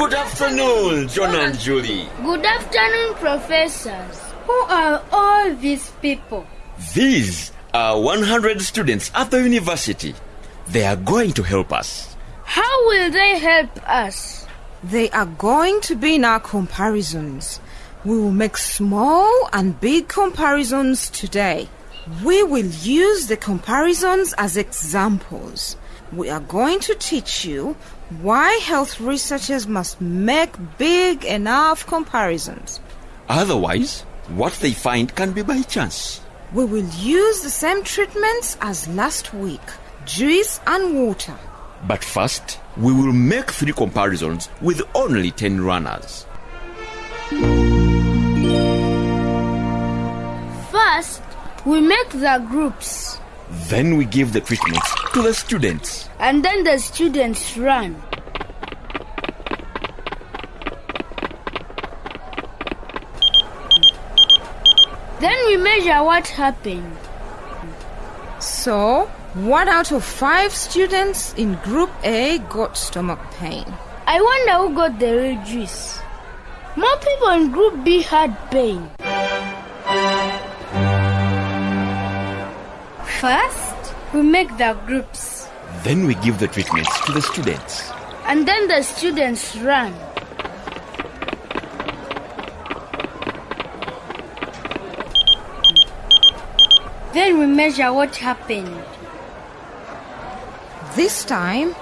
Good afternoon, John and Julie. Good afternoon, professors. Who are all these people? These are 100 students at the university. They are going to help us. How will they help us? They are going to be in our comparisons. We will make small and big comparisons today. We will use the comparisons as examples. We are going to teach you why health researchers must make big enough comparisons. Otherwise, what they find can be by chance. We will use the same treatments as last week juice and water. But first, we will make three comparisons with only 10 runners. First, we make the groups, Then we give the treatments to the students. and then the students run. Then we measure what happened. So, one out of five students in Group A got stomach pain. I wonder who got the real juice. More people in Group B had pain. First, we make the groups. Then we give the treatments to the students. And then the students run. Then we measure what happened. This time,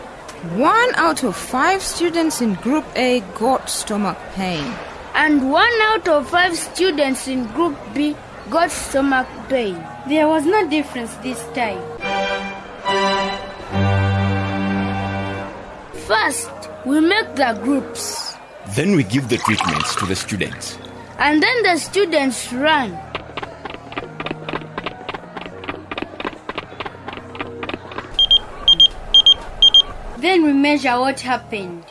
one out of five students in Group A got stomach pain. And one out of five students in Group B got stomach pain. There was no difference this time. First, we make the groups. Then we give the treatments to the students. And then the students run. Then we measure what happened.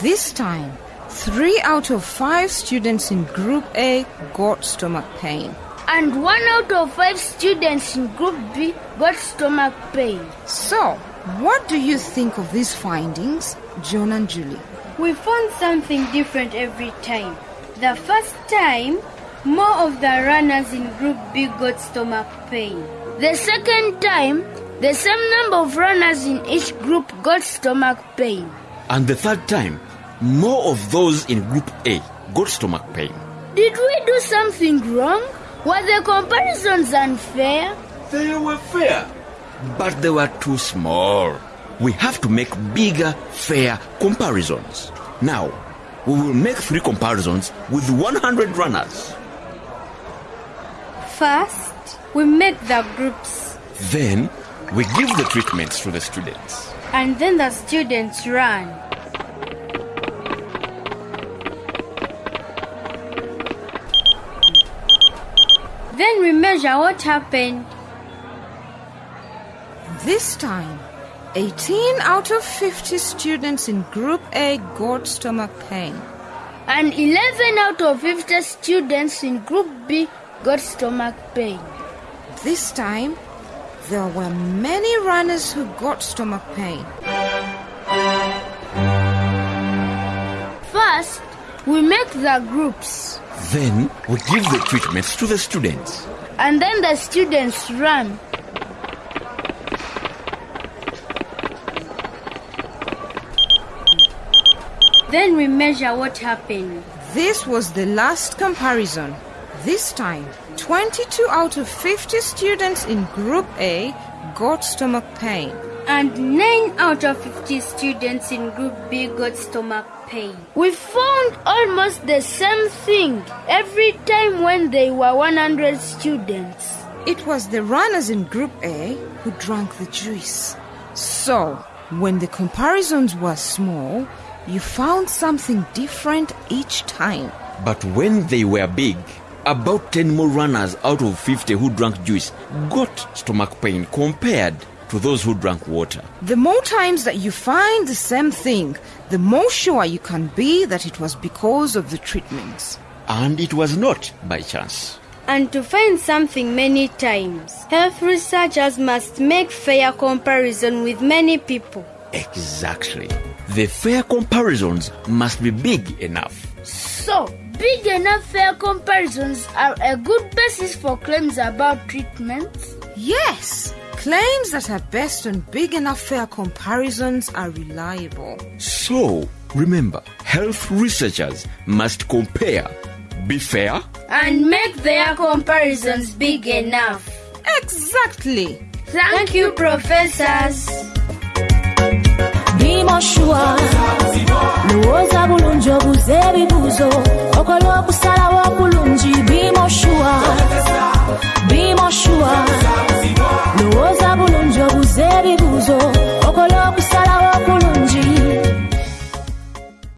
This time, three out of five students in Group A got stomach pain. And one out of five students in Group B got stomach pain. So, what do you think of these findings, John and Julie? We found something different every time. The first time, more of the runners in Group B got stomach pain. The second time, the same number of runners in each group got stomach pain. And the third time, more of those in Group A got stomach pain. Did we do something wrong? Were the comparisons unfair? They were fair, but they were too small. We have to make bigger, fair comparisons. Now, we will make three comparisons with 100 runners. First, we make the groups. Then, we give the treatments to the students. And then the students run. Then we measure what happened. This time, 18 out of 50 students in Group A got stomach pain. And 11 out of 50 students in Group B got stomach pain. This time, there were many runners who got stomach pain. First, we make the groups. Then, we give the treatments to the students. And then the students run. Then we measure what happened. This was the last comparison. This time, 22 out of 50 students in Group A got stomach pain. And 9 out of 50 students in Group B got stomach pain. We found almost the same thing every time when they were 100 students. It was the runners in Group A who drank the juice. So, when the comparisons were small, you found something different each time. But when they were big, about 10 more runners out of 50 who drank juice got stomach pain compared to those who drank water. The more times that you find the same thing, the more sure you can be that it was because of the treatments. And it was not by chance. And to find something many times, health researchers must make fair comparison with many people. Exactly. the fair comparisons must be big enough. So, big enough fair comparisons are a good basis for claims about treatments. Yes, claims that are based on big enough fair comparisons are reliable. So, remember, health researchers must compare, be fair, And make their comparisons big enough. Exactly. Thank you, professors. bimoshua lowooza bulungi obuze ebibuuzo okola okusala